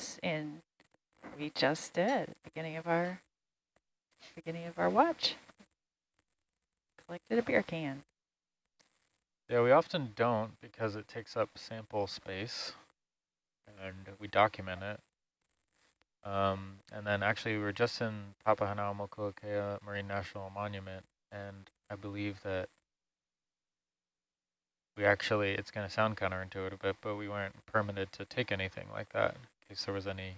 close in. We just did, beginning of our beginning of our watch. Collected a beer can. Yeah, we often don't because it takes up sample space and we document it. Um, and then actually we were just in Papahanaumokuakea Marine National Monument and I believe that we actually, it's going to sound counterintuitive, but, but we weren't permitted to take anything like that case there was any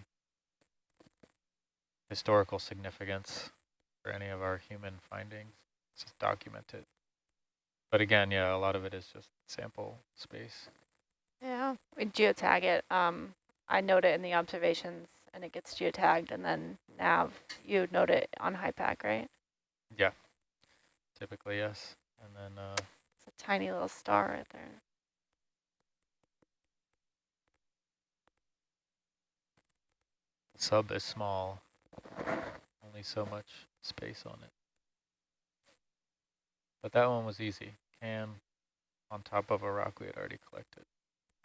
historical significance for any of our human findings. It's just documented. But again, yeah, a lot of it is just sample space. Yeah, we geotag it. Um, I note it in the observations and it gets geotagged and then nav, you note it on HYPACK, right? Yeah, typically, yes. And then uh, it's a tiny little star right there. Sub is small, only so much space on it. But that one was easy. Can on top of a rock we had already collected.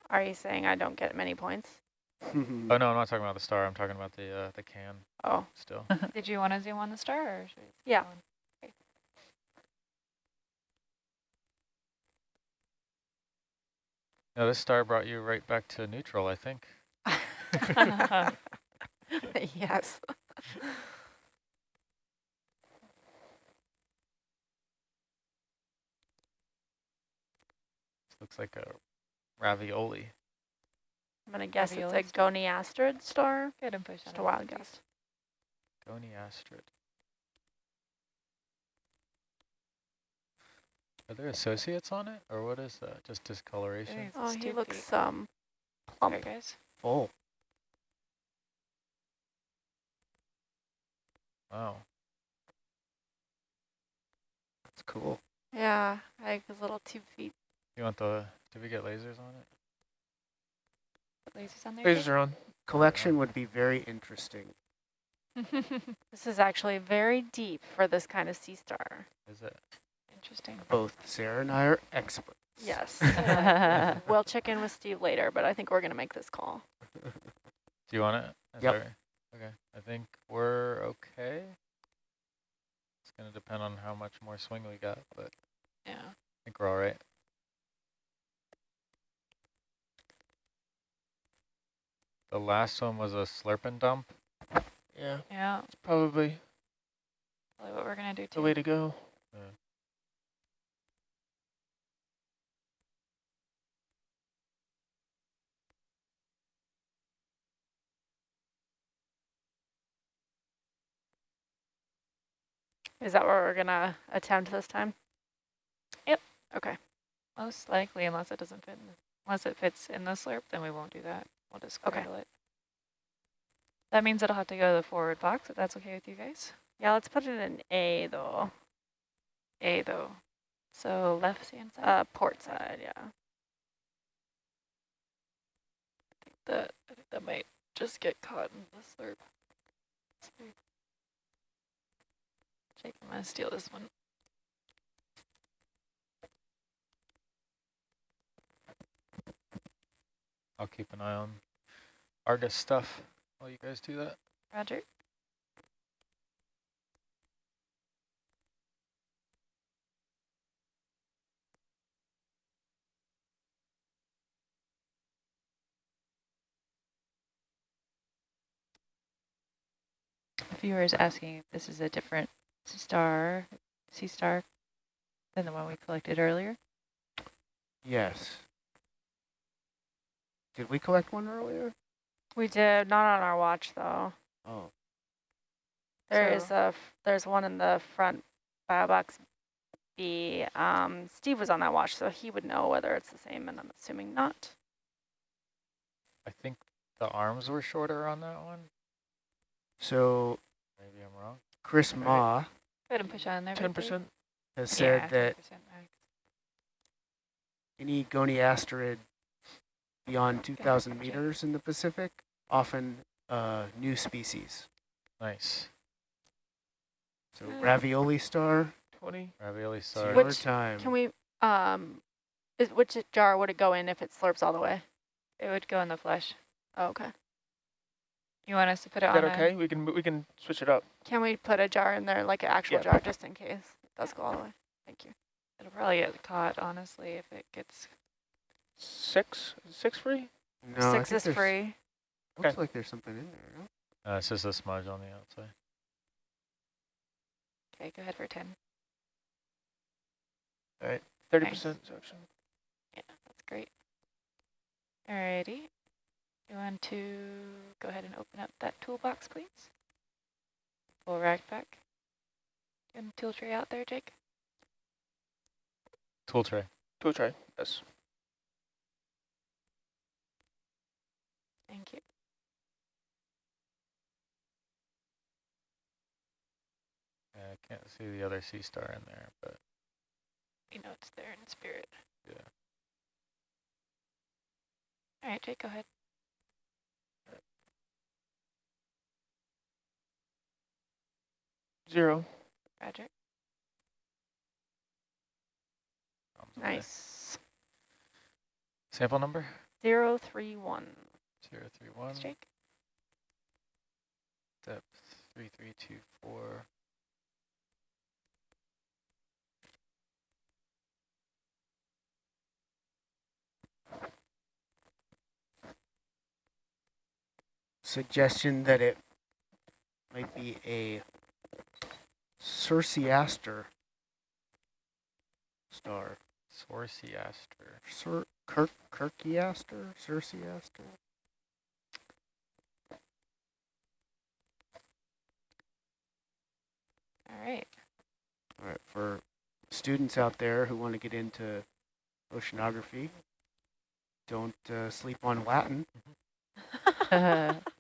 Are you saying I don't get many points? oh no, I'm not talking about the star. I'm talking about the uh, the can. Oh, still. Did you want to zoom on the star? Or yeah. No, this star brought you right back to neutral, I think. yes. looks like a ravioli. I'm going to guess ravioli it's a goniasterid star. Good and push Just a wild guess. Goniasterid. Are there associates on it, or what is that? Just discoloration? Oh, he looks um plump. There, guys. Full. Wow. That's cool. Yeah, like his little two feet. You want the, did we get lasers on it? Lasers on there? Lasers are on. Collection would be very interesting. this is actually very deep for this kind of sea star. Is it? Interesting. Both Sarah and I are experts. Yes. we'll check in with Steve later, but I think we're going to make this call. Do you want it? Is yep. There, okay. I think we're okay. It's going to depend on how much more swing we got, but yeah, I think we're all right. The last one was a slurp and dump. Yeah. Yeah. It's probably, probably what we're going to do too. The way to go. Is that what we're going to attempt this time? Yep. Okay. Most likely, unless it doesn't fit, in, unless it fits in the slurp, then we won't do that. We'll just okay. it. That means it'll have to go to the forward box, if that's okay with you guys. Yeah, let's put it in A, though. A, though. So left hand side? Uh, port side, yeah. I think that, I think that might just get caught in the slurp. Jake, I'm going to steal this one. I'll keep an eye on Argus stuff while you guys do that. Roger. Viewers asking if this is a different star, sea star, than the one we collected earlier. Yes. Did we collect one earlier? We did, not on our watch though. Oh. There so. is a, there's one in the front box B. Um, Steve was on that watch, so he would know whether it's the same, and I'm assuming not. I think the arms were shorter on that one. So maybe I'm wrong. Chris right. Ma. Go ahead and push on there. Ten percent has said yeah, that any goniasterid beyond 2,000 meters in the Pacific, often uh, new species. Nice. So ravioli star, 20. Ravioli star. Which, time. Can we, um, is, which jar would it go in if it slurps all the way? It would go in the flesh. Oh, okay. You want us to put it Is on that a- okay? We can, we can switch it up. Can we put a jar in there, like an actual Yeah. jar, just in case it does go all the way? Thank you. It'll probably get caught, honestly, if it gets, Six, six free? No, Six is free. Looks Okay. like there's something in there. No? Uh, it's just a smudge on the outside. okay, go ahead for 10. All right, Thirty percent section. Yeah, that's great. Alrighty. You want to go ahead and open up that toolbox, please? Full rack back. And tool tray out there, Jake? Tool tray. Tool tray, yes. Thank you. Yeah, I can't see the other sea star in there, but You know it's there in spirit. Yeah. All right, Jake, go ahead. Zero. Roger. Nice. Sample number? Zero three one. Zero three one. Thanks, Jake. Depth three three two four. Suggestion that it might be a Circeaster star. Sorciaster. Cir Kirk Kirkiaster? Circeaster? All right. All right, for students out there who want to get into oceanography, don't uh, sleep on Latin.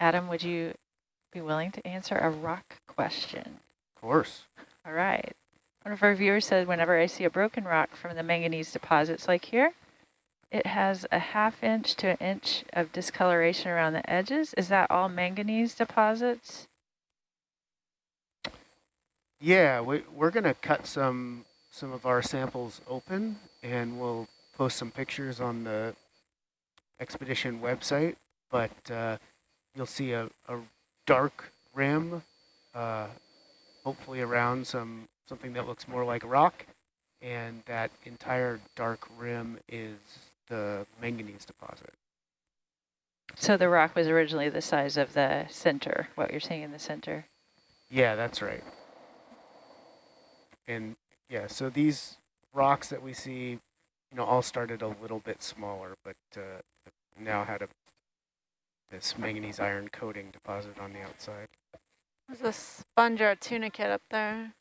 Adam, would you be willing to answer a rock question? Of course. All right. One of our viewers said, whenever I see a broken rock from the manganese deposits like here, it has a half inch to an inch of discoloration around the edges. Is that all manganese deposits? Yeah, we, we're going to cut some some of our samples open and we'll post some pictures on the expedition website, but uh, you'll see a, a dark rim, uh, hopefully around some something that looks more like a rock, and that entire dark rim is the manganese deposit. So the rock was originally the size of the center, what you're seeing in the center. Yeah, that's right. And yeah, so these rocks that we see, you know, all started a little bit smaller, but uh, now had a this manganese iron coating deposit on the outside. There's a sponge or a tunicate up there.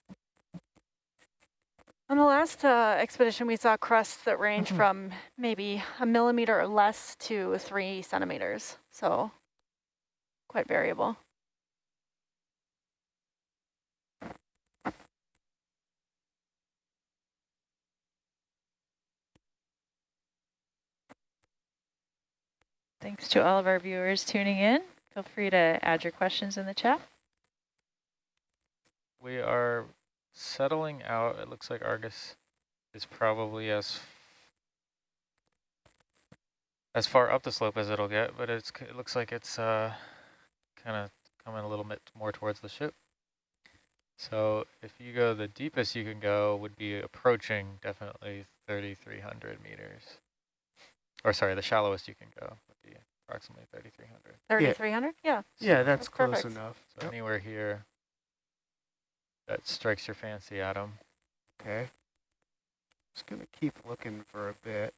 On the last uh, expedition, we saw crusts that range from maybe a millimeter or less to three centimeters. So quite variable. Thanks to all of our viewers tuning in. Feel free to add your questions in the chat. We are settling out. It looks like Argus is probably as as far up the slope as it'll get, but it's it looks like it's uh, kind of coming a little bit more towards the ship. So if you go the deepest you can go would be approaching definitely 3,300 meters. Or sorry, the shallowest you can go be approximately 3,300. 3,300? Yeah. Yeah, that's, That's close perfect. enough. So Yep. anywhere here that strikes your fancy, Adam. Okay. Just gonna keep looking for a bit.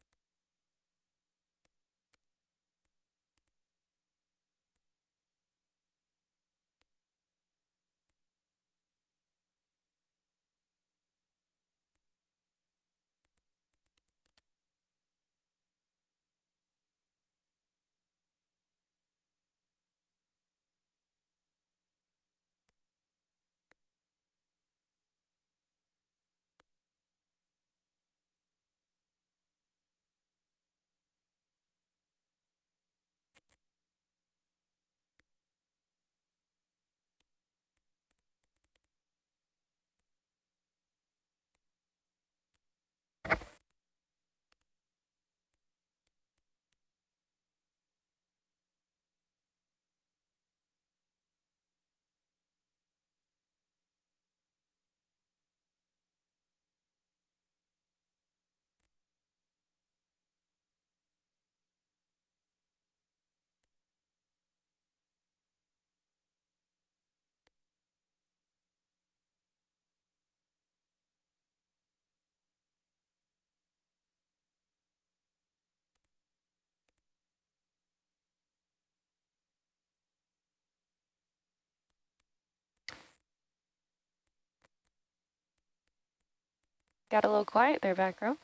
Got a little quiet there, back row.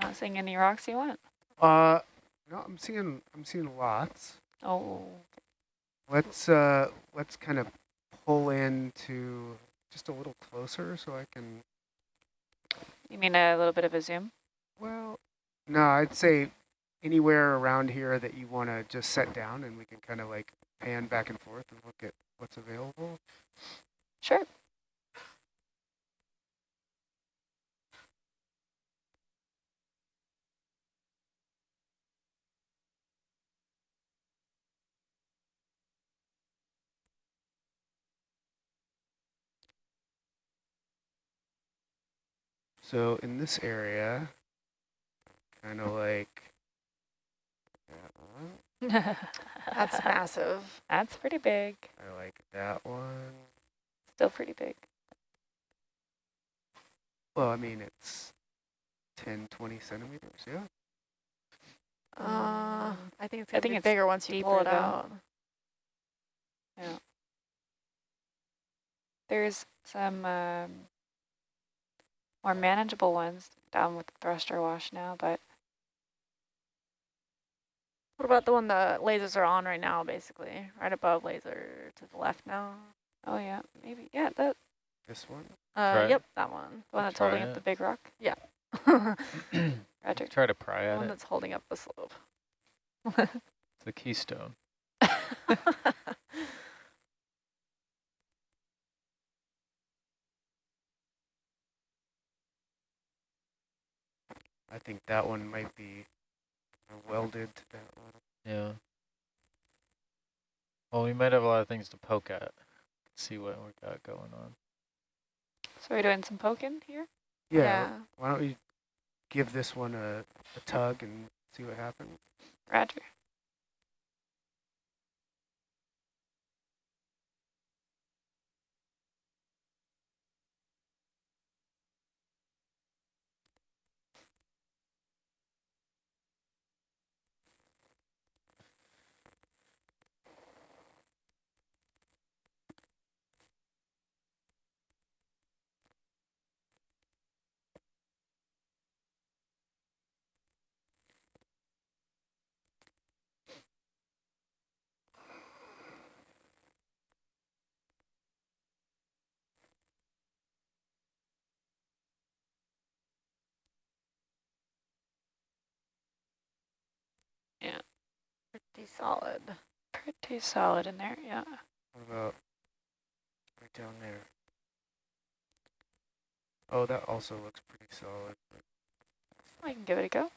Not seeing any rocks you want. Uh, no, I'm seeing I'm seeing lots. Oh, Let's uh let's kind of pull into just a little closer so I can. you mean a little bit of a zoom? Well, no, I'd say anywhere around here that you want to just set down, and we can kind of like pan back and forth and look at what's available. Sure. So in this area, kind of like that one. That's massive. That's pretty big. I like that one. Still pretty big. Well, I mean, it's 10, 20 centimeters, yeah. Uh, I think it's I think be it's bigger once you pull it though. out. There's some um, more manageable ones down with the thruster wash now, but What about the one the lasers are on right now, basically? Right above laser to the left now? oh yeah, maybe. Yeah, that. This one. Uh, yep, that one. The one that's Try holding up the big rock. Yeah. Roger. Try to pry at it. The one that's holding up the slope. It's a keystone. I think that one might be welded to that one. Yeah. Well, we might have a lot of things to poke at. See what we got going on. So we're doing some poking here. Yeah. Why don't we give this one a, a tug and see what happens? Roger. Pretty solid. Pretty solid in there, yeah. What about right down there? Oh, that also looks pretty solid. I can give it a go.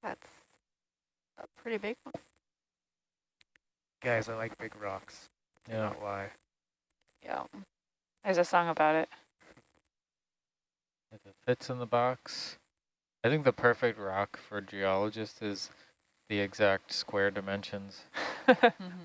That's a pretty big one. Guys, I like big rocks. Do Yeah. Not lie. Yeah. There's a song about it. If it fits in the box. I think the perfect rock for a geologist is the exact square dimensions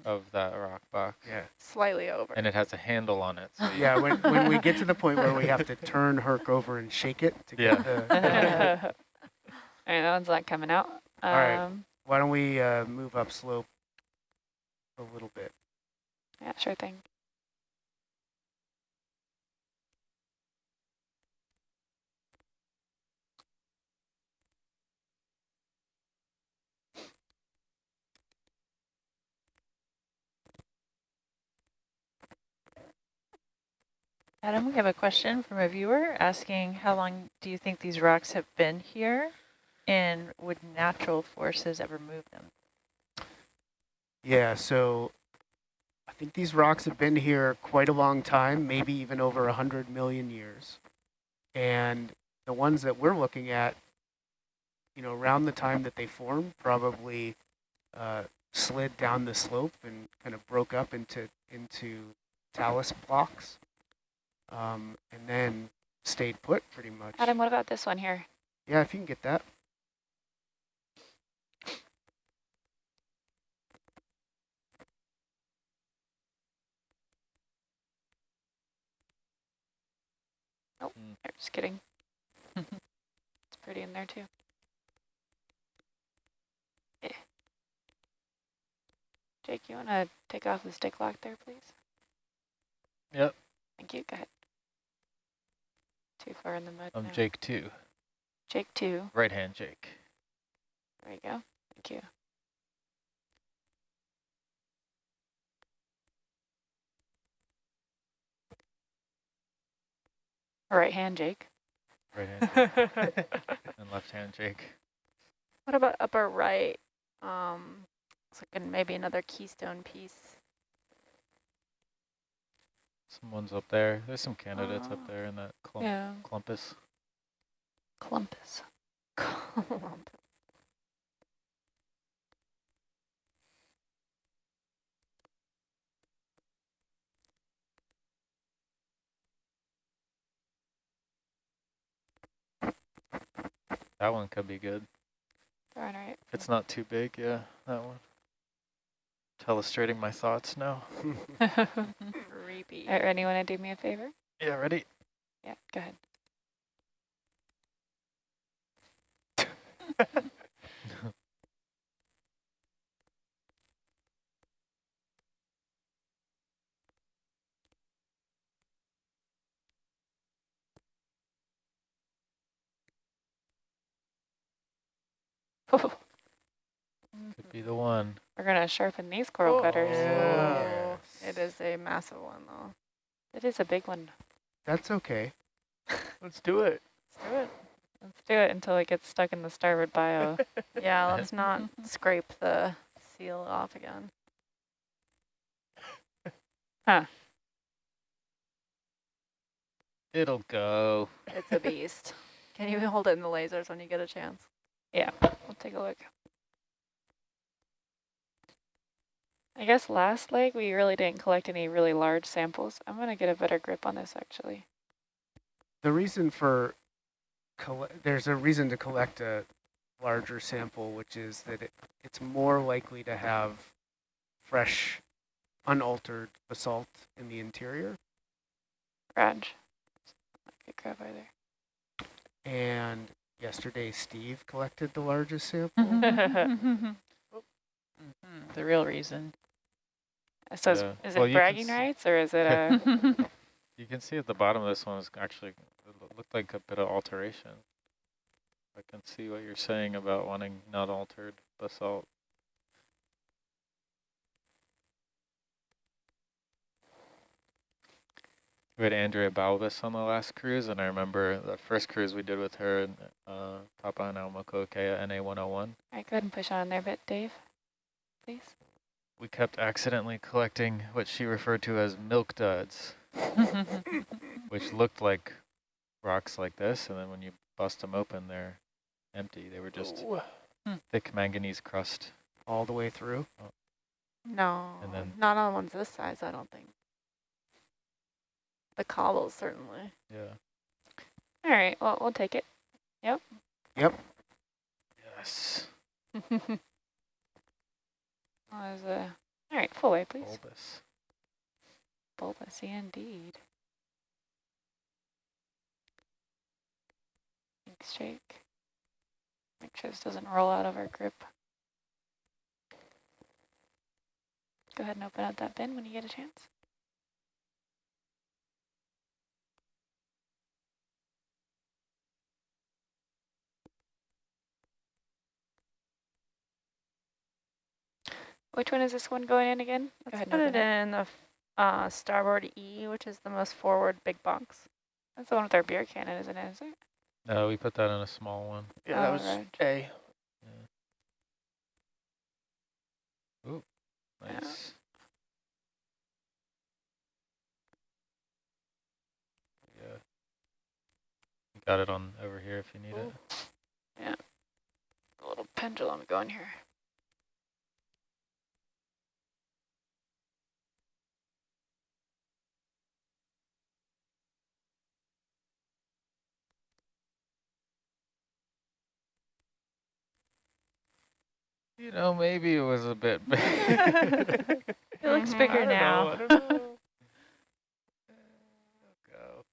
of that rock box. Yeah. Slightly over. And it has a handle on it. So Yeah, when, when we get to the point where we have to turn Herc over and shake it to Yeah. get the... All right, that one's not coming out. Um, All right. Why don't we uh, move up slope a little bit? Yeah, sure thing. Adam, we have a question from a viewer asking how long do you think these rocks have been here and would natural forces ever move them? Yeah, so I think these rocks have been here quite a long time, maybe even over 100 million years. And the ones that we're looking at, you know, around the time that they formed, probably uh, slid down the slope and kind of broke up into, into talus blocks. Um, and then stayed put pretty much. Adam, what about this one here? Yeah, if you can get that. Oh, just kidding. it's pretty in there too. Yeah. Jake, you want to take off the stick lock there, please? Yep. Thank you. Go ahead. Too far in the mud I'm now. Jake two, Jake two. right hand Jake. There you go. Thank you. Right hand, Jake. Right hand Jake and left hand Jake. What about upper right? Um, like maybe another keystone piece. Someone's up there. There's some candidates Oh. up there in that clump, Yeah. clumpus. Clumpus. That one could be good. Darn right. It's not too big, yeah, that one. Illustrating my thoughts now. Creepy. All right, anyone to do me a favor? Yeah, ready? Yeah, go ahead. Could be the one. We're gonna sharpen these coral cutters. Oh, yeah. Oh, it is a massive one though. It is a big one. That's okay. Let's do it. Let's do it. Let's do it until it gets stuck in the starboard bio. Yeah, let's not scrape the seal off again. Huh. It'll go. It's a beast. Can you hold it in the lasers when you get a chance? yeah, we'll take a look. I guess last leg we really didn't collect any really large samples. I'm gonna get a better grip on this actually. The reason for, there's a reason to collect a larger sample, which is that it, it's more likely to have fresh, unaltered basalt in the interior. Raj. Good grab either. And yesterday, Steve collected the largest sample. Mhm, The real reason. So is, Yeah. is Well, it bragging rights or is it a? You can see at the bottom of this one is actually it looked like a bit of alteration. I can see what you're saying about wanting not altered basalt. We had Andrea Balbas on the last cruise, and I remember the first cruise we did with her in uh, Papahanaumokuakea NA 101. I go ahead and push on there a bit, Dave. Please. We kept accidentally collecting what she referred to as milk duds, which looked like rocks like this, and then when you bust them open, they're empty. They were just Ooh. Hmm. thick manganese crust. all the way through. Oh. No, And then- not on ones this size, I don't think. The cobbles, certainly. Yeah. All right, well, we'll take it. Yep. Yep. Yes. Well, a, all right, full way, please. Bulbous. Bulbous, indeed. Thanks, Jake. Make sure this doesn't roll out of our grip. Go ahead and open up that bin when you get a chance. Which one is this one going in again? Go Let's ahead put and it open in the uh, starboard E, which is the most forward big box. That's the one with our beer cannon, isn't it? Is it? No, we put that in a small one. Yeah, that Oh, was right. A. Ooh, nice. Yeah. Got it on over here if you need it. Yeah. A little pendulum going here. You know, maybe it was a bit big. It looks Mhm. I bigger don't now. Know. It'll go.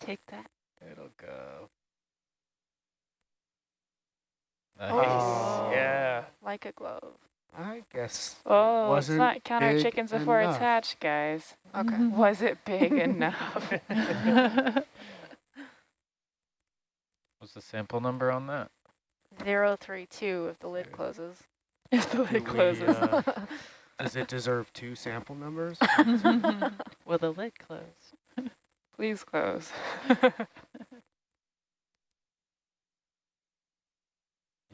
Take that. It'll go. Nice. Oh. Yeah. Like a glove. I guess. Oh, let's wasn't count our chickens before it's enough. hatched, guys. Okay. Was it big enough? was the sample number on that? Zero three two if the lid closes. If the Do lid we, closes. uh, Does it deserve two sample numbers? Will the lid close? Please close.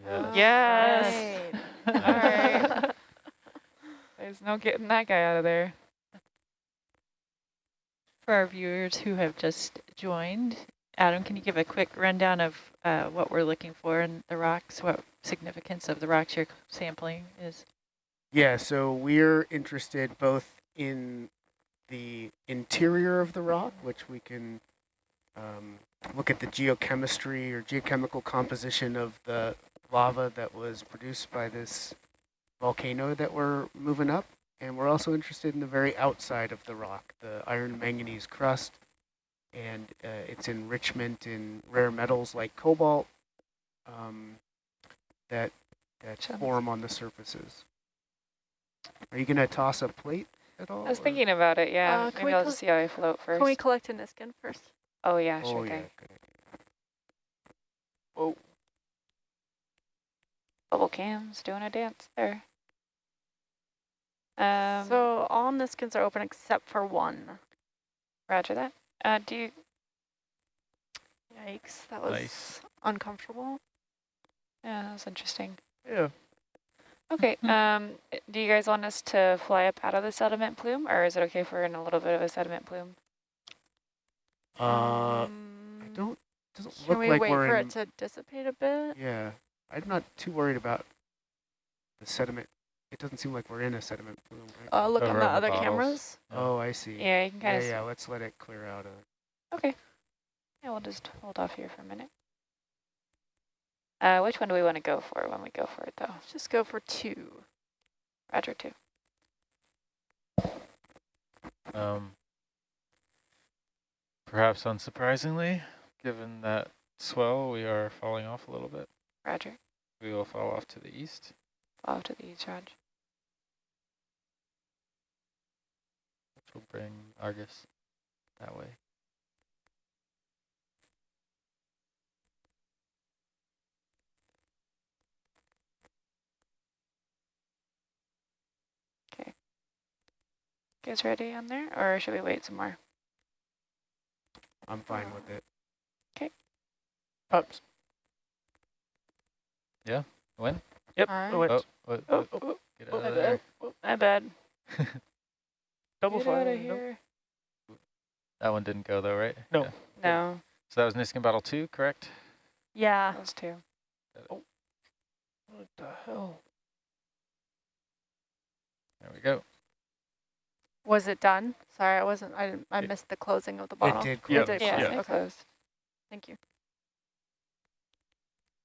Yes. Yes. Right. All right. There's no getting that guy out of there. For our viewers who have just joined, Adam, can you give a quick rundown of uh, what we're looking for in the rocks, what significance of the rocks you're sampling is? Yeah, so we're interested both in the interior of the rock, which we can um, look at the geochemistry or geochemical composition of the lava that was produced by this volcano that we're moving up. And we're also interested in the very outside of the rock, the iron manganese crust, and uh, its enrichment in rare metals like cobalt um, that, that Chums. form on the surfaces. Are you going to toss a plate at all? I was or- thinking about it, yeah. Uh, can Maybe we I'll col- just see how I float first. Can we collect a Niskin first? oh, yeah, Oh, sure yeah, thing. good idea. Bubble cams doing a dance there. Um, so all Niskins are open except for one. roger that. Uh, do you, Yikes, that was Nice. uncomfortable. yeah, that was interesting. Yeah. Okay, um, do you guys want us to fly up out of the sediment plume, or is it okay if we're in a little bit of a sediment plume? Uh, I Um, don't, doesn't Can look we like wait we're for in, it to dissipate a bit? yeah, I'm not too worried about the sediment. It doesn't seem like we're in a sediment plume, right? Uh, look on Over the on the other bottles. cameras. oh, I see. Yeah, you can kind of, yeah, yeah, let's let it clear out. A, okay. Yeah, we'll just hold off here for a minute. Uh, which one do we want to go for when we go for it, though? Let's just go for two. Roger, two. Um, perhaps unsurprisingly, given that swell, we are falling off a little bit. Roger. We will fall off to the east. Fall Off to the east, Roger. Which will bring Argus that way. Okay. Guys ready on there, or should we wait some more? I'm fine with it. Ups. When? Yep. All right. it went. Oh, what, Oh, what- oh, oh, oh, get oh, out my of there. My bad. double Get fire. out of no. here. That one didn't go though, right? No. Yeah. No, So that was Niskin Battle 2, correct? Yeah. those two. Oh. What the hell? There we go. Was it done? Sorry, I wasn't. I didn't, I It- missed the closing of the bottle. It did Yeah. close. It did Yeah, close. it Okay. closed. Thank you.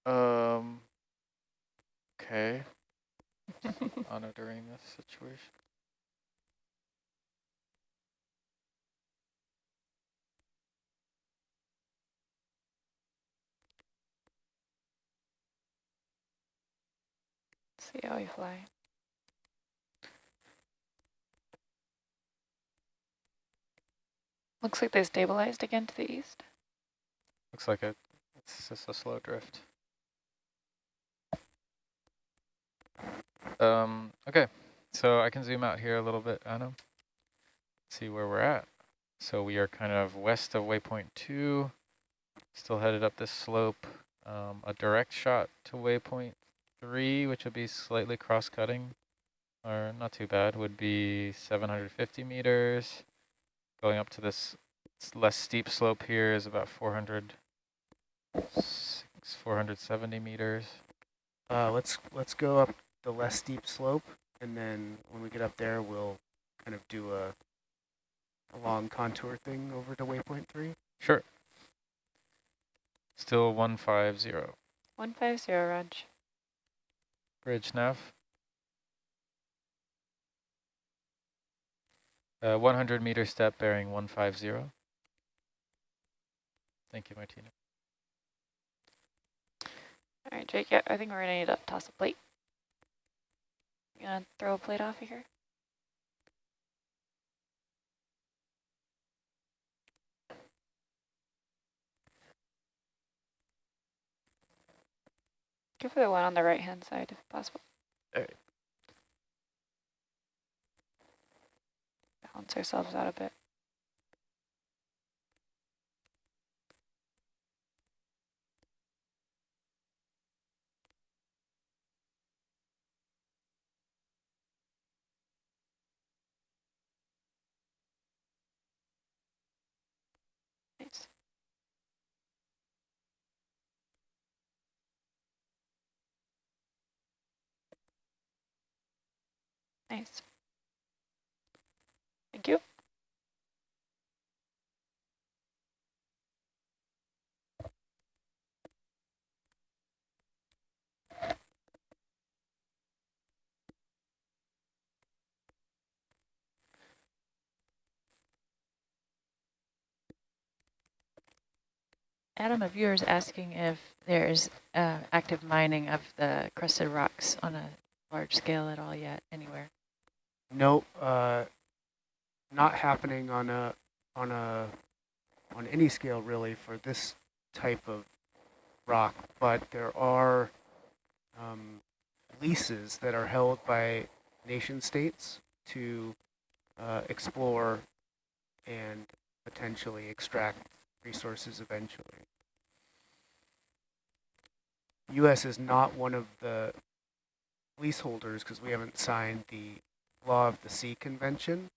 Um. Okay. Monitoring this situation. See how we fly. Looks like they stabilized again to the east. Looks like it. It's just a slow drift. Um, okay, so I can zoom out here a little bit, Anna. See where we're at. So we are kind of west of waypoint two, still headed up this slope. Um, a direct shot to waypoint three, which would be slightly cross-cutting, or not too bad, would be 750 meters. Going up to this less steep slope here is about 400, six, 470 meters. Uh, let's let's go up the less steep slope, and then when we get up there, we'll kind of do a, a long contour thing over to waypoint three. Sure. Still 150. 150, Raj. Bridge nav. Uh, 100 meter step bearing 150. Thank you, Martina. All right, Jake, I think we're gonna need to toss a plate. You gonna throw a plate off here? Go for the one on the right-hand side if possible. Alright. Balance ourselves out a bit. Nice. Nice. Thank you. Adam, a viewer is asking if there's uh, active mining of the crusted rocks on a large scale at all yet anywhere. No, uh, not happening on a on a on any scale really for this type of rock, but there are um, leases that are held by nation states to uh, explore and potentially extract resources eventually. U.S. is not one of the leaseholders because we haven't signed the Law of the Sea Convention,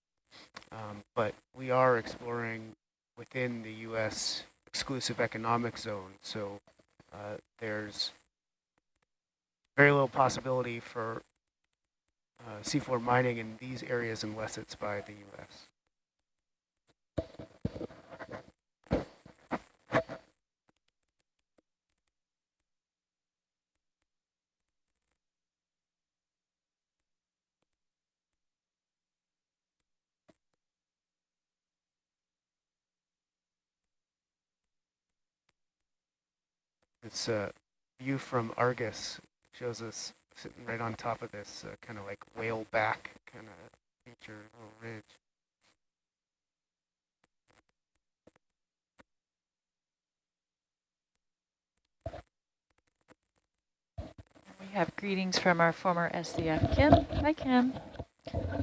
um, but we are exploring within the U.S. exclusive economic zone, so uh, there's very little possibility for uh, seafloor mining in these areas unless it's by the U.S. It's a view from Argus, shows us sitting right on top of this uh, kind of like whale back kind of feature, little ridge. We have greetings from our former SCF, Kim. Hi, Kim.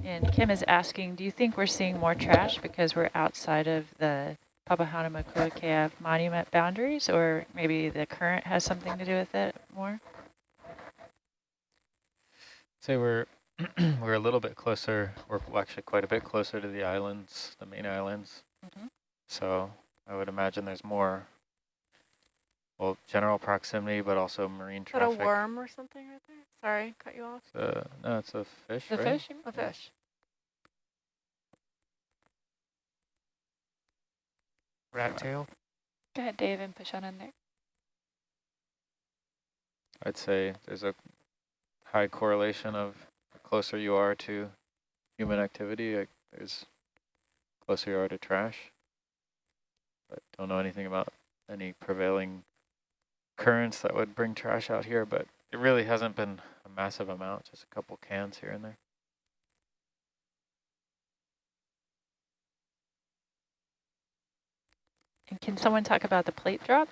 And Kim is asking, do you think we're seeing more trash because we're outside of the Papahanaumokuakea monument boundaries, or maybe the current has something to do with it more? Say we're we're a little bit closer, we're actually quite a bit closer to the islands, the main islands. Mm -hmm. So I would imagine there's more, well, general proximity, but also marine traffic. Is that a worm or something right there? Sorry, cut you off. Uh, no, it's a fish, The right? fish? A fish. Rat tail. Go ahead, Dave, and push on in there. I'd say there's a high correlation of the closer you are to human activity, like there's closer you are to trash. But don't know anything about any prevailing currents that would bring trash out here, but it really hasn't been a massive amount, just a couple cans here and there. And can someone talk about the plate drop?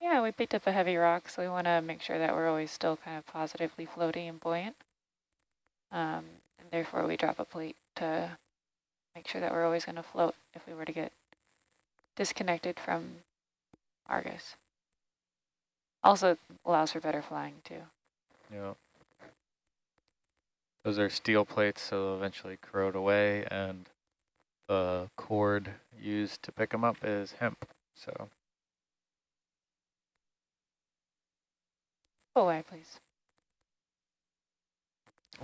Yeah, we picked up a heavy rock, so we want to make sure that we're always still kind of positively floating and buoyant. Um, and therefore we drop a plate to make sure that we're always going to float if we were to get disconnected from Argus. Also allows for better flying too. Yeah. Those are steel plates, so they'll eventually corrode away, and the cord used to pick them up is hemp. So Go away, please.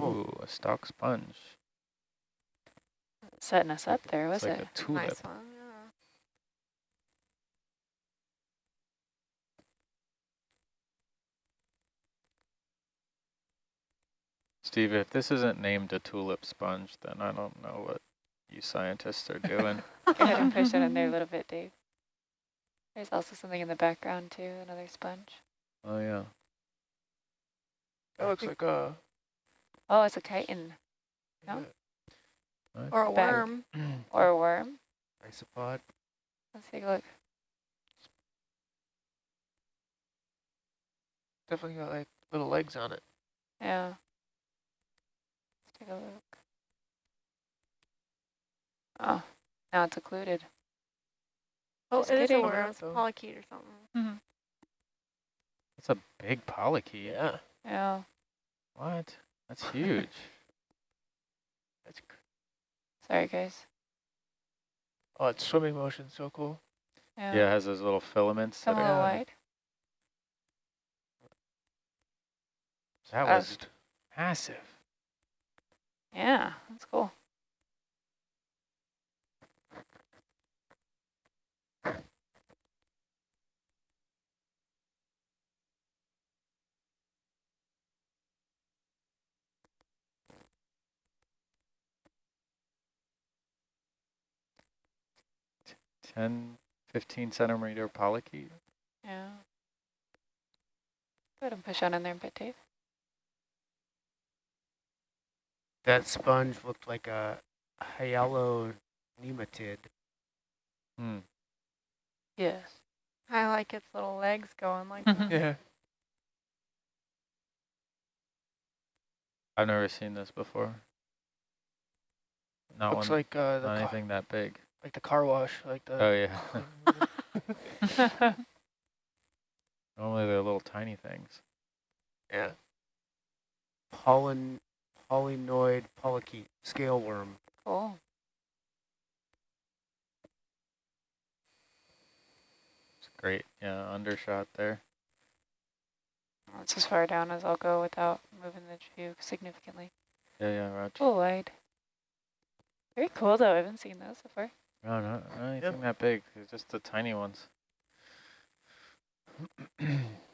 Ooh, a stock sponge. Setting us up there, was it's like it? a tulip. Nice one, yeah. Steve, if this isn't named a tulip sponge, then I don't know what you scientists are doing. Go ahead and push it in there a little bit, Dave. There's also something in the background too, another sponge. oh yeah. That looks like a. Oh, it's a chiton No? Nice. Or a Bag. worm. or a worm. Isopod. Let's take a look. Definitely got like little legs on it. Yeah. Let's take a look. Oh, now it's occluded. Oh, Just it is a kidding. where it's So- polychaete or something. It's a big polychaete. Yeah. Yeah. What? That's huge. That's cr- Sorry, guys. oh, it's swimming motion. So cool. Yeah. yeah, it has those little filaments. Come that are, wide. that Uh, was massive. Yeah, that's cool. Ten, fifteen centimeter polychaete. Yeah. Go ahead and push on in there a bit, Dave. That sponge looked like a hyalonematid. Hmm. Yes. I like its little legs going like Mhm. that. Yeah. I've never seen this before. Not Looks one, like uh, the not anything that big. Like the car wash, like the. Oh yeah. Normally they're little tiny things. yeah. Pollen, polynoid polychaete, scale worm. Cool. It's great. Yeah, undershot there. That's as far down as I'll go without moving the view significantly. Yeah, yeah, Raj. Full wide. Very cool though. I haven't seen those before. No, not, not anything that big. They're just the tiny ones.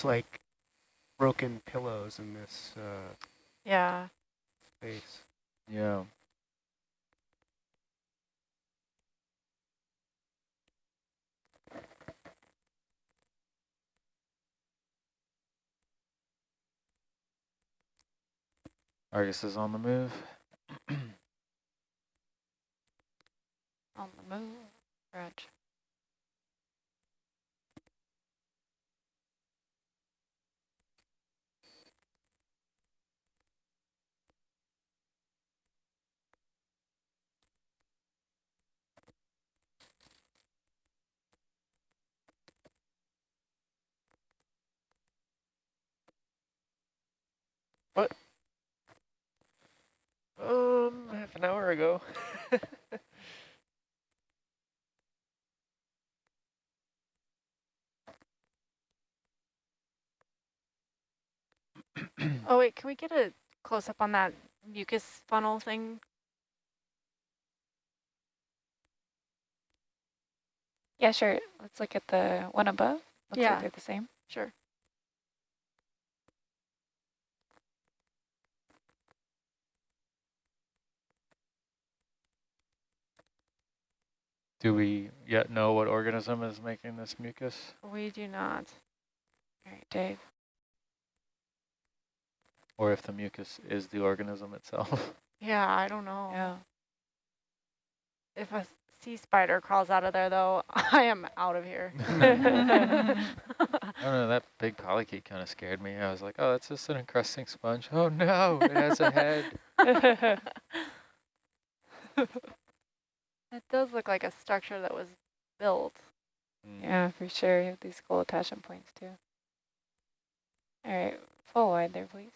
Looks like broken pillows in this uh, Yeah. space. yeah. Argus is on the move. On the move. Raj. Um, half an hour ago. Oh wait, can we get a close up on that mucus funnel thing? Yeah, sure. Let's look at the one above. Looks Yeah. like they're the same. Sure. Do we yet know what organism is making this mucus? We do not. All right, Dave. Or if the mucus is the organism itself? Yeah, I don't know. Yeah. If a sea spider crawls out of there though, I am out of here. I don't know, that big polychaete kind of scared me. I was like, oh, that's just an encrusting sponge. Oh no, it has a head. It does look like a structure that was built. Mm. yeah, for sure. You have these cool attachment points too. All right, full wide there, please.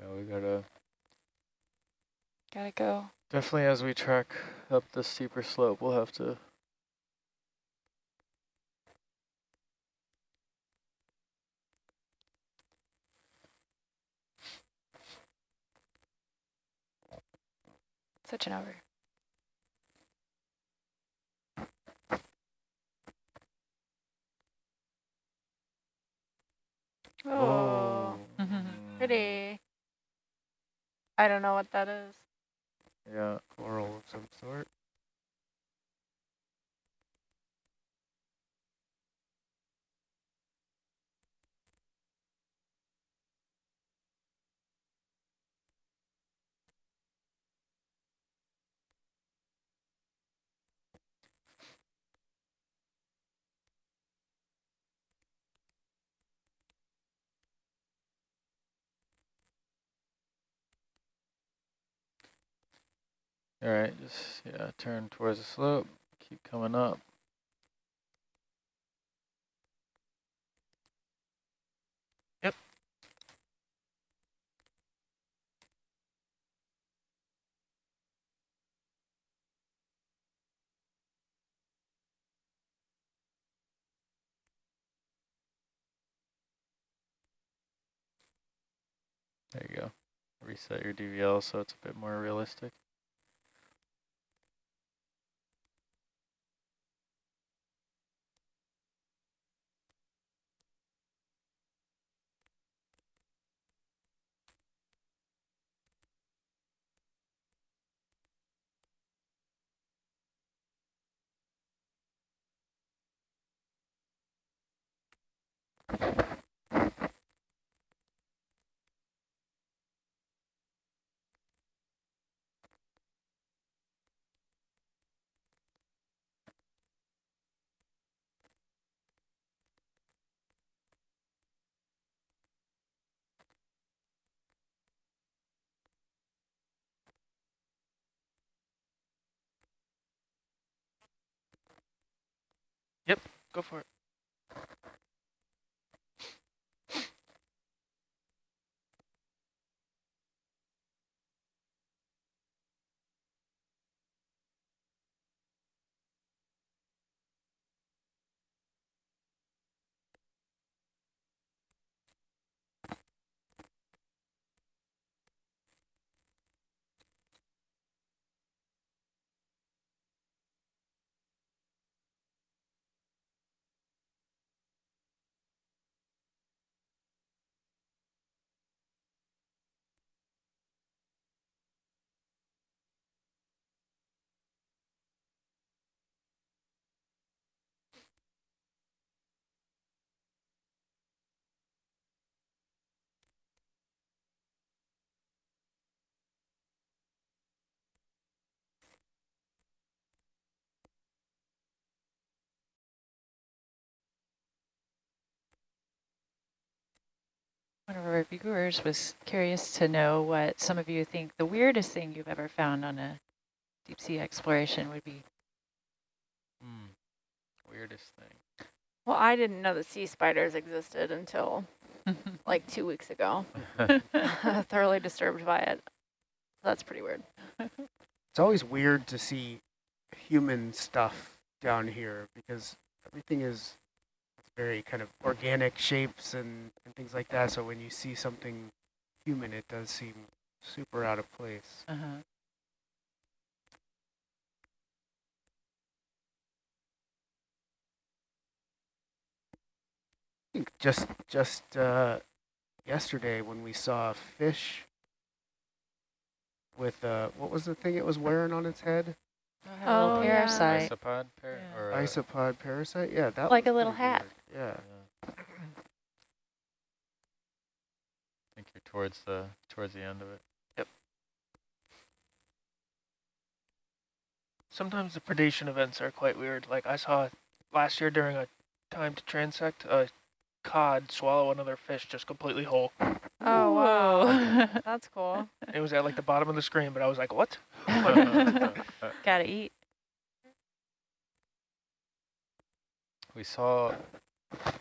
Yeah, we gotta Gotta go. Definitely as we track up the steeper slope, we'll have to Such an over. Oh, pretty. I don't know what that is. Yeah. Coral of some sort. All right, just yeah, turn towards the slope, keep coming up. Yep. There you go. Reset your DVL so it's a bit more realistic. Go for it. One of our viewers was curious to know what some of you think the weirdest thing you've ever found on a deep sea exploration would be. Mm. Weirdest thing. Well, I didn't know that sea spiders existed until like two weeks ago. Thoroughly disturbed by it. That's pretty weird. It's always weird to see human stuff down here because everything is very kind of organic shapes and, and things like that. So when you see something human, it does seem super out of place. Uh -huh. I think just just uh, yesterday when we saw a fish with uh, what was the thing it was wearing on its head? Oh, Oh, yeah. parasite. Isopod? Par Yeah. or, Isopod parasite. Yeah, that Like a little hat. weird. Yeah. yeah. I think you're towards the towards the end of it. Yep. Sometimes the predation events are quite weird. Like I saw last year during a time to transect, a cod swallow another fish just completely whole. Oh, wow. That's cool. It was at like the bottom of the screen, but I was like, what? Gotta eat. we saw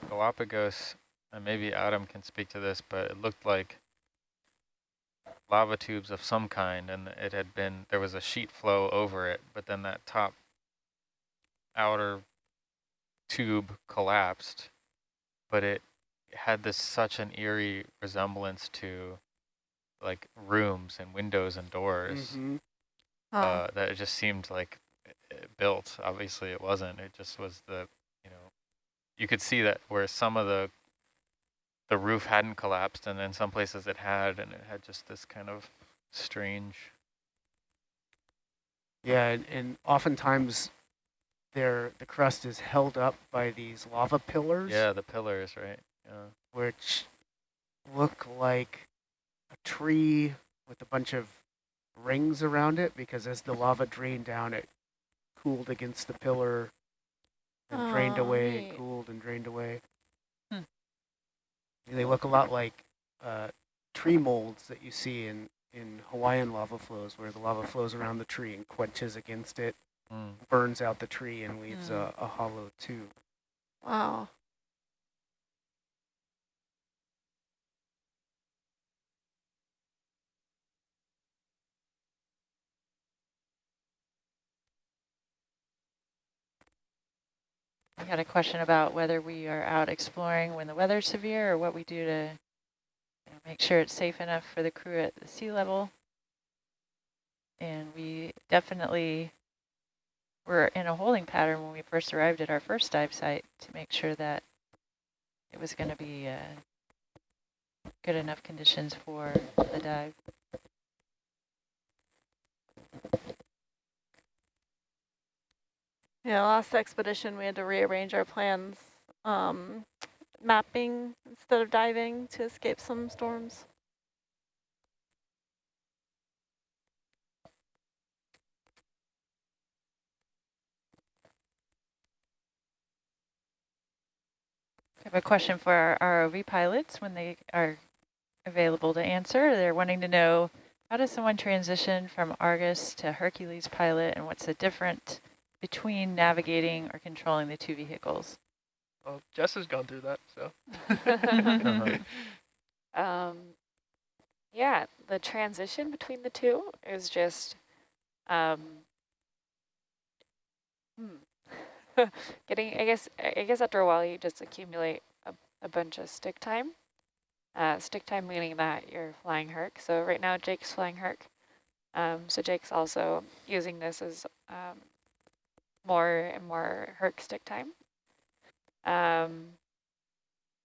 Galapagos and maybe Adam can speak to this, but it looked like lava tubes of some kind, and it had been, there was a sheet flow over it, but then that top outer tube collapsed, but it had this such an eerie resemblance to like rooms and windows and doors Mm -hmm. Oh. uh, that it just seemed like built. Obviously it wasn't, it just was the, you know, you could see that where some of the the roof hadn't collapsed and then some places it had and it had just this kind of strange yeah and, and oftentimes there the crust is held up by these lava pillars. Yeah the pillars right yeah. Which look like a tree with a bunch of rings around it because as the lava drained down it cooled against the pillar and oh, drained away neat. and cooled and drained away they look a lot like uh, tree molds that you see in, in Hawaiian lava flows, where the lava flows around the tree and quenches against it, mm. burns out the tree and leaves mm. a, a hollow tube. Wow. I got a question about whether we are out exploring when the weather's severe or what we do to you know, make sure it's safe enough for the crew at the sea level. And we definitely were in a holding pattern when we first arrived at our first dive site to make sure that it was going to be uh, good enough conditions for the dive. Yeah, last expedition we had to rearrange our plans, um, mapping instead of diving to escape some storms. I have a question for our ROV pilots when they are available to answer. They're wanting to know, how does someone transition from Argus to Hercules pilot and what's the different between navigating or controlling the two vehicles? Well, Jess has gone through that, so. um, yeah, the transition between the two is just um, hmm. getting, I guess, I guess after a while you just accumulate a, a bunch of stick time. Uh, stick time meaning that you're flying Herc. So right now Jake's flying Herc. Um, so Jake's also using this as um, more and more Herc stick time. Um,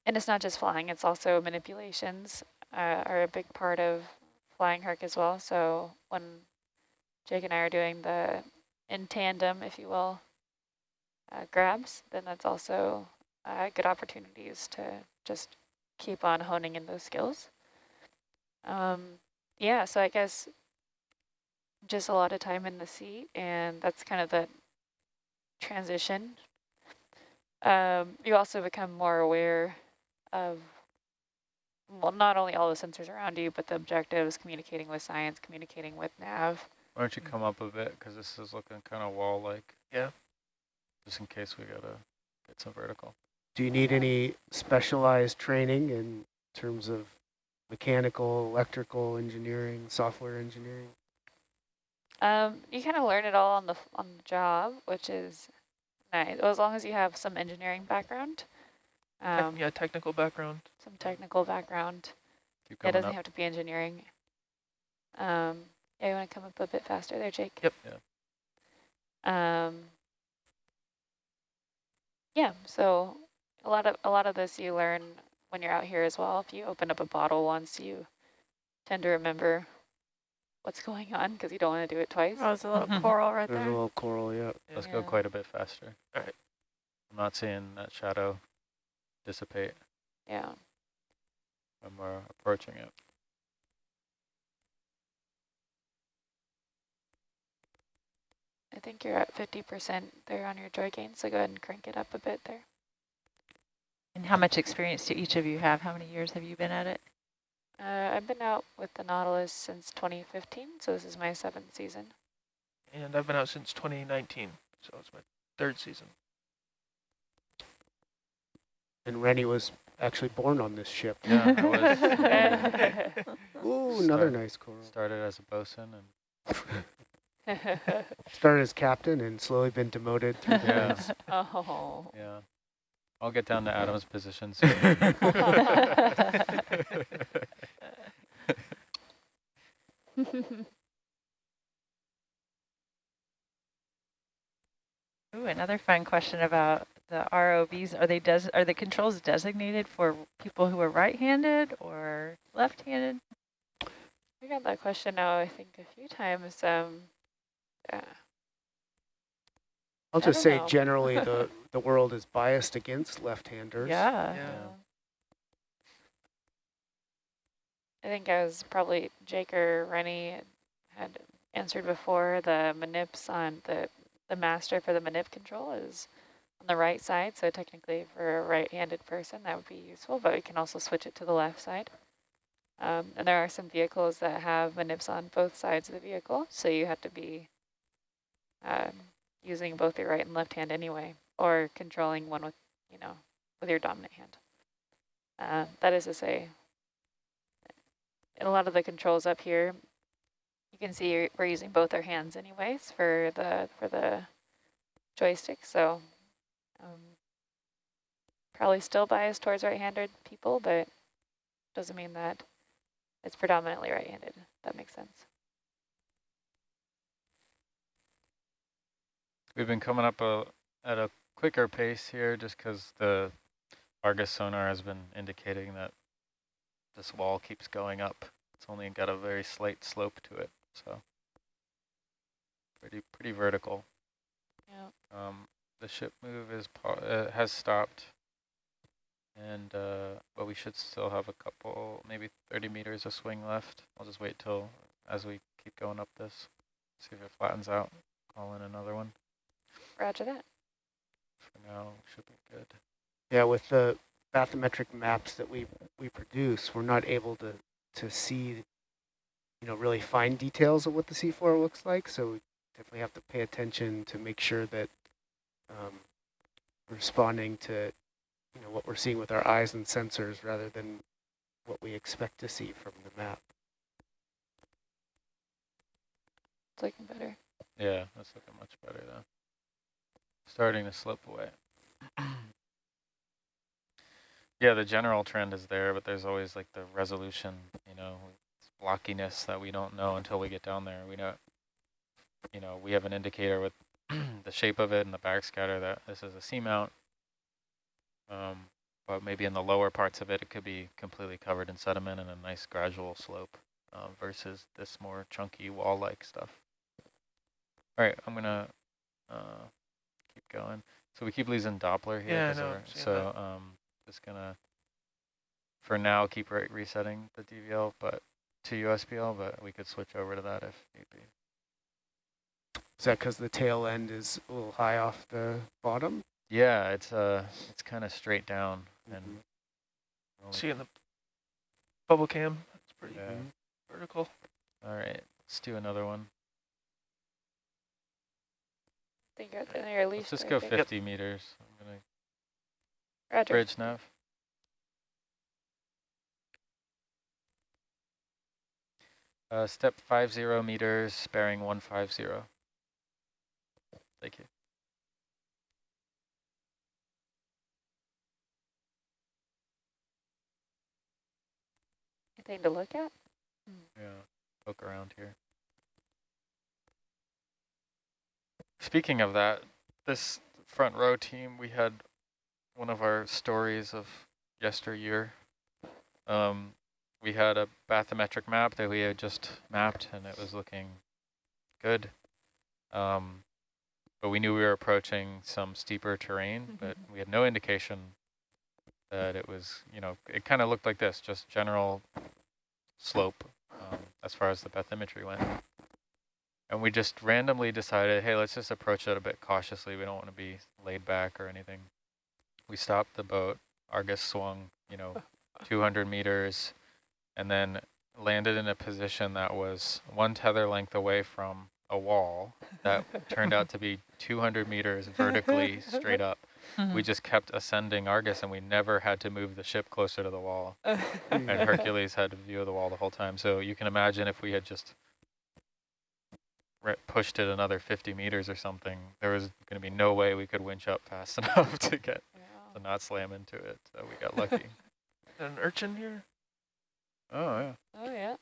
and it's not just flying, it's also manipulations uh, are a big part of flying Herc as well. So when Jake and I are doing the in tandem, if you will, uh, grabs, then that's also uh, good opportunities to just keep on honing in those skills. Um, yeah, so I guess just a lot of time in the seat, and that's kind of the transition, um, you also become more aware of, well, not only all the sensors around you, but the objectives, communicating with science, communicating with nav. Why don't you come up a bit, because this is looking kind of wall-like. Yeah. Just in case we got to get some vertical. Do you need any specialized training in terms of mechanical, electrical engineering, software engineering? Um, you kind of learn it all on the on the job, which is nice. Well, as long as you have some engineering background. Um, yeah, technical background. Some technical background. It doesn't up. have to be engineering. Um, yeah, you want to come up a bit faster there, Jake? Yep. Yeah. Um, yeah. So a lot of a lot of this you learn when you're out here as well. If you open up a bottle once, you tend to remember what's going on because you don't want to do it twice. Oh, there's a little coral right there's there. There's a little coral, yeah. Let's yeah. go quite a bit faster. All right. I'm not seeing that shadow dissipate. Yeah. When uh, we're approaching it. I think you're at 50% there on your joy gain, so go ahead and crank it up a bit there. And how much experience do each of you have? How many years have you been at it? Uh, I've been out with the Nautilus since 2015, so this is my seventh season. And I've been out since 2019, so it's my third season. And Rennie was actually born on this ship. Yeah, I was. Ooh, another Start- nice coral. Started as a bosun and Started as captain and slowly been demoted through the Yeah. ranks. oh. yeah. I'll get down to Adam's position soon. Ooh, another fun question about the ROVs. Are they des are the controls designated for people who are right-handed or left-handed? We got that question now, I think, a few times. Um, yeah. I'll just say know. generally the, the world is biased against left-handers. Yeah. Yeah. I think I was probably Jake or Rennie had answered before. The manips on the the master for the manip control is on the right side. So technically, for a right-handed person, that would be useful. But we can also switch it to the left side. Um, and there are some vehicles that have manips on both sides of the vehicle, so you have to be um, using both your right and left hand anyway, or controlling one with, you know, with your dominant hand. Uh, that is to say, in a lot of the controls up here, you can see we're using both our hands anyways for the for the joystick. So um, probably still biased towards right-handed people, but doesn't mean that it's predominantly right-handed. That makes sense. We've been coming up a, at a quicker pace here just because the Argus sonar has been indicating that this wall keeps going up. It's only got a very slight slope to it, so pretty pretty vertical. Yeah. Um, the ship move is uh, has stopped, and uh, but we should still have a couple, maybe 30 meters of swing left. I'll just wait till as we keep going up this, see if it flattens out. Call in another one. Roger that. For now, should be good. Yeah, with the bathymetric maps that we we produce, we're not able to to see, you know, really fine details of what the seafloor looks like. So we definitely have to pay attention to make sure that um, responding to, you know, what we're seeing with our eyes and sensors rather than what we expect to see from the map. It's looking better. Yeah, that's looking much better though. Starting to slip away. yeah, the general trend is there, but there's always like the resolution, you know, blockiness that we don't know until we get down there. We know, you know, we have an indicator with the shape of it and the backscatter that this is a seamount. Um, but maybe in the lower parts of it, it could be completely covered in sediment and a nice gradual slope uh, versus this more chunky wall-like stuff. All right, I'm gonna uh, keep going. So we keep losing Doppler here. Yeah, I 'cause know, we're- I'm seeing So um, just gonna, for now, keep re resetting the DVL, but to USBL, but we could switch over to that if need be. Is that because the tail end is a little high off the bottom? Yeah, it's uh, it's kind of straight down and. Mhm. only- See in the bubble cam, it's pretty Yeah. vertical. All right, let's do another one. I think you're at the end of. Let's just go I think. 50 meters. Roger. bridge nav. Uh, step 50 meters, bearing 150. Thank you. Anything to look at? Yeah, poke around here. Speaking of that, this front row team, we had one of our stories of yesteryear. Um, we had a bathymetric map that we had just mapped, and it was looking good. Um, but we knew we were approaching some steeper terrain, but we had no indication that it was, you know, it kind of looked like this, just general slope um, as far as the bathymetry went. And we just randomly decided, hey, let's just approach it a bit cautiously. We don't want to be laid back or anything. We stopped the boat. Argus swung, you know, 200 meters and then landed in a position that was one tether length away from a wall that turned out to be 200 meters vertically straight up. we just kept ascending Argus and we never had to move the ship closer to the wall. Hmm. And Hercules had a view of the wall the whole time. So you can imagine if we had just pushed it another 50 meters or something, there was going to be no way we could winch up fast enough to get to not slam into it. So we got lucky. An urchin here? oh, yeah. Oh, yeah.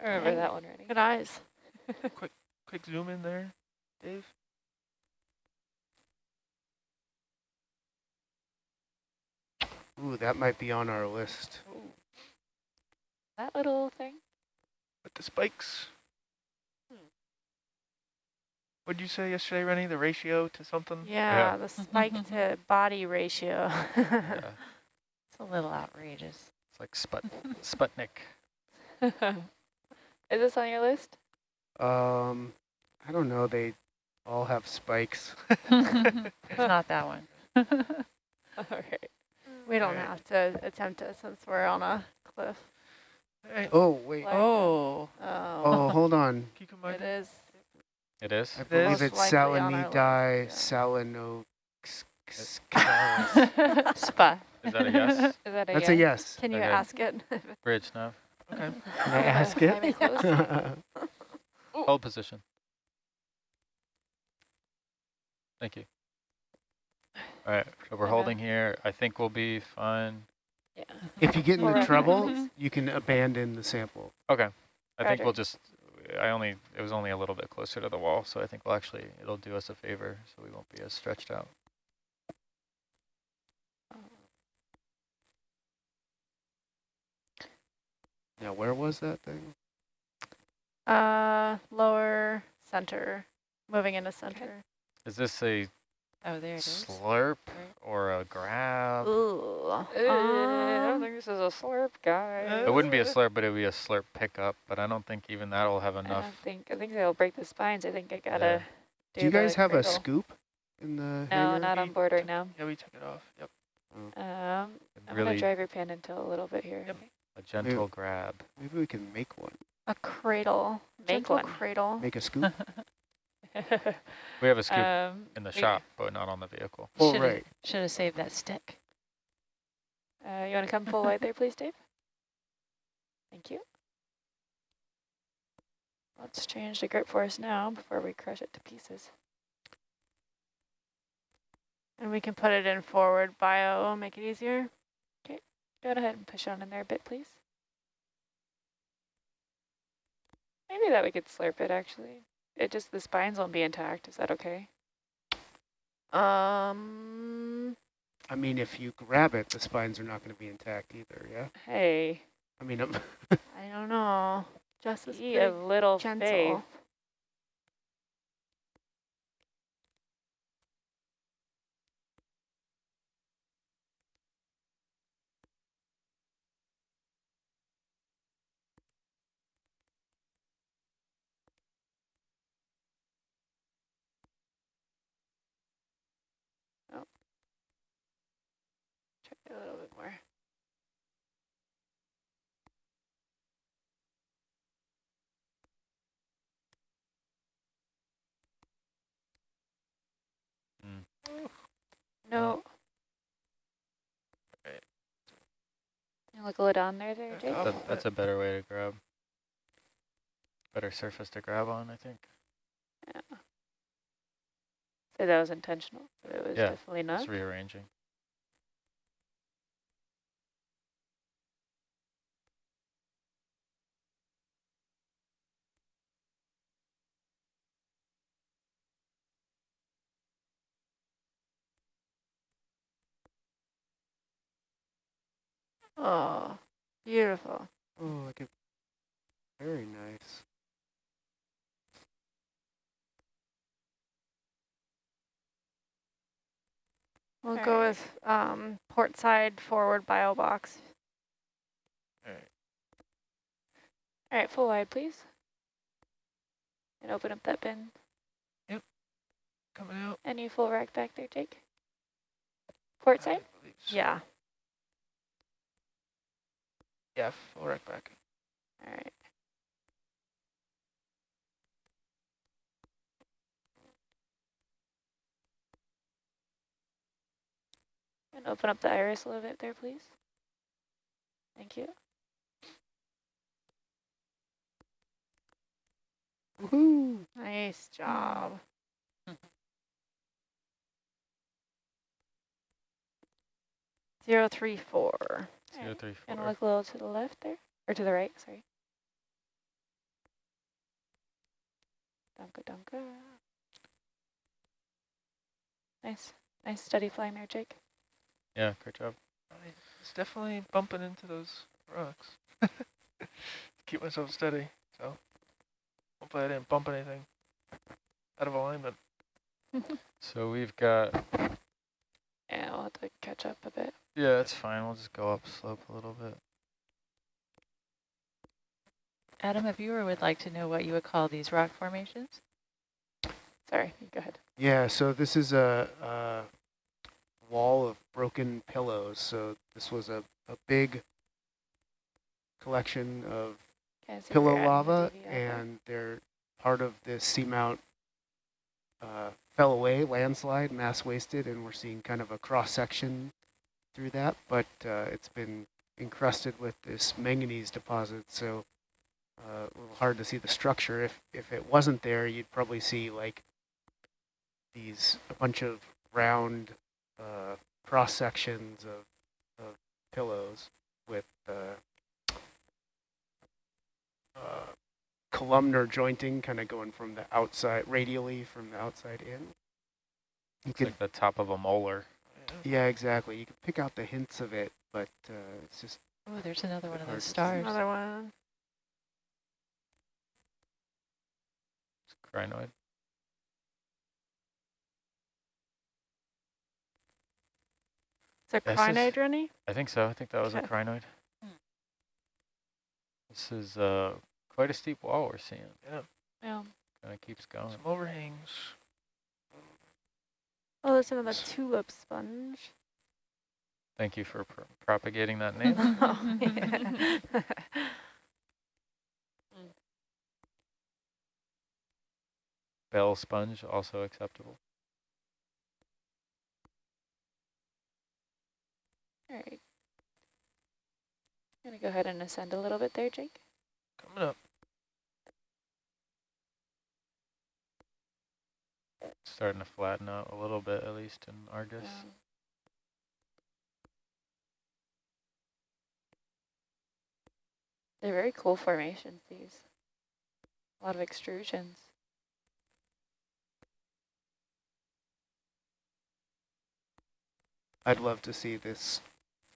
I remember Dang. that one already. Good eyes. Quick quick zoom in there, Dave. Ooh, that might be on our list. Oh. That little thing? With the spikes. What'd you say yesterday, Rennie? The ratio to something? Yeah, the spike to body ratio. yeah. It's a little outrageous. It's like Sput Sputnik. Is this on your list? Um, I don't know. They all have spikes. It's not that one. All right. we don't Alright. have to attempt it since we're on a cliff. Hey, Oh, wait. Like- Oh, Oh, Oh, hold on. Kikumai. it is. It is? I believe is? it's Most likely Saleniidae Salenocidaris. spa. Is that a yes? Is that a That's yes? a yes. Can you Okay. ask it? Bridge nav. Okay. Can I ask Am I it? close? Hold position. Thank you. All right, so we're Okay. holding here. I think we'll be fine. Yeah. if you get into trouble, you can abandon the sample. Okay. I think we'll just, I only, it was only a little bit closer to the wall, so I think we'll actually, it'll do us a favor, so we won't be as stretched out. Now, where was that thing? uh, lower center, moving into center. Is this a Oh, there it is. slurp or a grab? Ooh. Uh, I don't Um, think this is a slurp, guy. It wouldn't be a slurp, but it would be a slurp pickup, but I don't think even that'll have I enough. don't think, I think they'll break the spines. I think I gotta Yeah. do Do you guys the have a scoop in the No, hangar? not on board right now. Yeah, we took it off. Yep. Um, I'm Really gonna drive your pin until a little bit here. Yep. a gentle grab. Maybe we can make one. a cradle. Make Gentle one. cradle. Make a scoop? We have a scoop um, in the we- shop, but not on the vehicle. Oh, Should've- right. Should have saved that stick. Uh, you want to come full wide there, please, Dave? Thank you. Let's change the grip force now before we crush it to pieces. And we can put it in forward bio, make it easier. Okay, go ahead and push on in there a bit, please. Maybe that we could slurp it, actually. It just, the spines won't be intact. Is that okay? Um, I mean, if you grab it, the spines are not going to be intact either, yeah? Hey, I mean, I'm I don't know. Just be a little gentle. faith. Try it a little bit more. Mm. No. Right. You look a little down there, there, Back Jake. up. That, that's a better way to grab. Better surface to grab on, I think. Yeah. Say that was intentional, but it was Yeah, definitely not. Just rearranging. Oh, beautiful. oh, like a very nice. We'll All go right. with um, port side forward bio box. All right. All right, full wide, please. And open up that bin. Yep. Coming out. Any full rack back there, Jake? Port side? So. Yeah. Yeah, full rack back. All right. And open up the iris a little bit there, please. Thank you. Woohoo! Nice job. Zero three four. Zero, Alright, three, And look a little to the left there, or to the right, sorry. Dunka dunka. Nice, nice steady flying there, Jake. Yeah, great job. I, it's definitely bumping into those rocks. Keep myself steady, so hopefully I didn't bump anything out of alignment. So we've got, Yeah, I'll have to catch up a bit. Yeah, it's fine. We'll just go up slope a little bit. Adam, a viewer would like to know what you would call these rock formations. Sorry, go ahead. Yeah, so this is a, a wall of broken pillows. So this was a, a big collection of Okay, so pillow you're the lava, and they're part of this seamount uh, fell away, landslide, mass wasted, and we're seeing kind of a cross section through that, but uh, it's been encrusted with this manganese deposit, so uh, a little hard to see the structure. If if it wasn't there, you'd probably see like these a bunch of round uh, cross sections of, of pillows with uh, uh, columnar jointing kind of going from the outside, radially from the outside in. You It's could, like the top of a molar. Yeah. yeah, exactly. You can pick out the hints of it, but uh, it's just Oh, there's another one of those stars. Another one. It's a crinoid. Is it This crinoid, Rennie? I think so. I think that was a crinoid. Hmm. This is uh, quite a steep wall we're seeing. Yeah, Yeah. Kind of keeps going. some overhangs. Oh, there's another tulip sponge. Thank you for pr propagating that name. Oh, yeah. Bell sponge, also acceptable. All right. I'm Gonna go ahead and ascend a little bit there, Jake. Coming up. Starting to flatten out a little bit, at least in Argus. Um, They're very cool formations, these. A lot of extrusions. I'd love to see this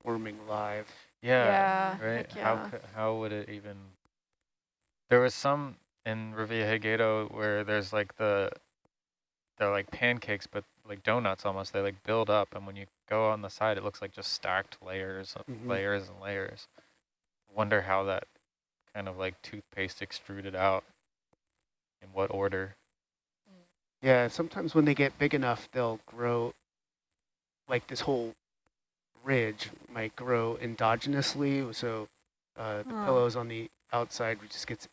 forming live. Yeah, Yeah, right. heck How how would it even? There was some in Revillagigedo where there's like the they're like pancakes, but like donuts almost. They like build up, and when you go on the side, it looks like just stacked layers of Mhm. layers and layers. Wonder how that kind of like toothpaste extruded out. In what order? Yeah, sometimes when they get big enough, they'll grow, like this whole ridge might grow endogenously. So uh, the Huh. pillows on the outside just gets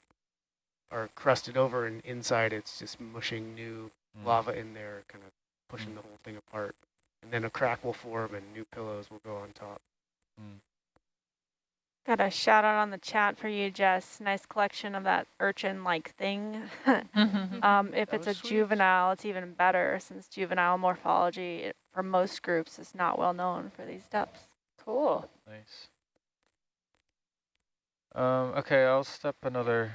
are crusted over, and inside it's just mushing new Mm. lava in there, kind of pushing Mm. the whole thing apart. And then a crack will form, and new pillows will go on top. Mm. Got a shout out on the chat for you, Jess. Nice collection of that urchin-like thing. um, if That it's a sweet. juvenile, it's even better since juvenile morphology it- for most groups is not well known for these depths. Cool. Nice. Um, okay, I'll step another